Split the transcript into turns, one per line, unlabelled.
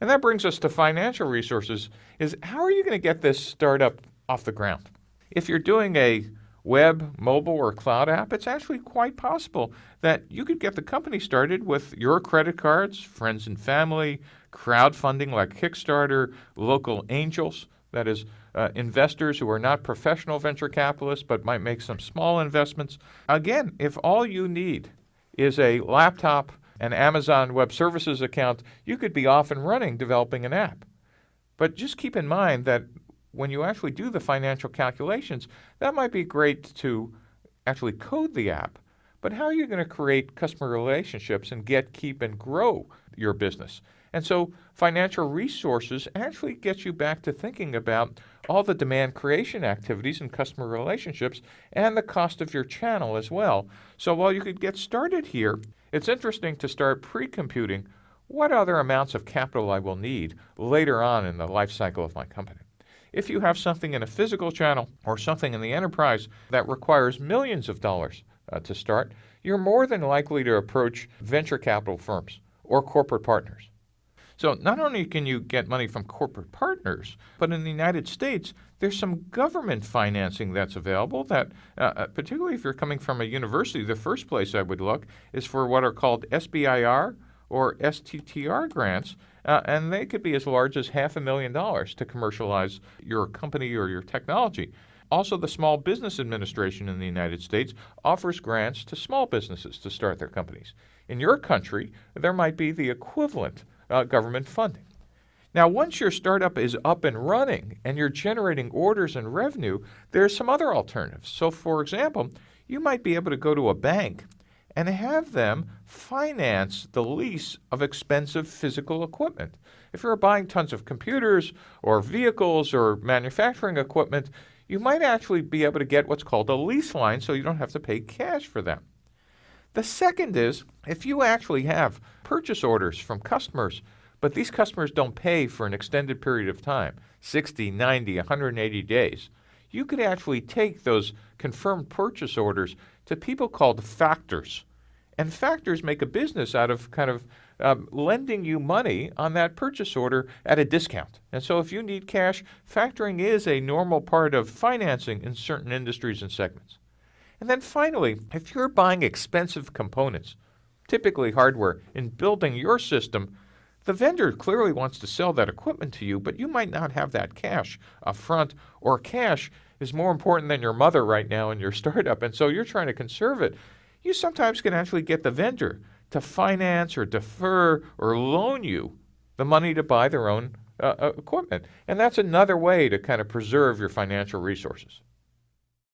And that brings us to financial resources is how are you going to get this startup off the ground? If you're doing a web, mobile, or cloud app, it's actually quite possible that you could get the company started with your credit cards, friends and family, crowdfunding like Kickstarter, local angels, that is, uh, investors who are not professional venture capitalists but might make some small investments. Again, if all you need is a laptop, an Amazon Web Services account, you could be off and running developing an app. But just keep in mind that when you actually do the financial calculations, that might be great to actually code the app. But how are you going to create customer relationships and get, keep, and grow your business? And so financial resources actually gets you back to thinking about all the demand creation activities and customer relationships and the cost of your channel as well. So while you could get started here, it's interesting to start pre-computing what other amounts of capital I will need later on in the life cycle of my company. If you have something in a physical channel or something in the enterprise that requires millions of dollars uh, to start, you're more than likely to approach venture capital firms or corporate partners. So not only can you get money from corporate partners, but in the United States, there's some government financing that's available that, uh, uh particularly if you're coming from a university, the first place I would look is for what are called SBIR or STTR grants, uh, and they could be as large as half a million dollars to commercialize your company or your technology. Also, the Small Business Administration in the United States offers grants to small businesses to start their companies. In your country, there might be the equivalent uh, government funding. Now, once your startup is up and running and you're generating orders and revenue, there's some other alternatives. So, for example, you might be able to go to a bank and have them finance the lease of expensive physical equipment. If you're buying tons of computers or vehicles or manufacturing equipment, you might actually be able to get what's called a lease line so you don't have to pay cash for them. The second is if you actually have purchase orders from customers, but these customers don't pay for an extended period of time 60, 90, 180 days you could actually take those confirmed purchase orders to people called factors. And factors make a business out of kind of um, lending you money on that purchase order at a discount. And so if you need cash, factoring is a normal part of financing in certain industries and segments. And then finally, if you're buying expensive components, typically hardware, in building your system, the vendor clearly wants to sell that equipment to you, but you might not have that cash up front, or cash is more important than your mother right now in your startup, and so you're trying to conserve it. You sometimes can actually get the vendor to finance or defer or loan you the money to buy their own uh, uh equipment. And that's another way to kind of preserve your financial resources.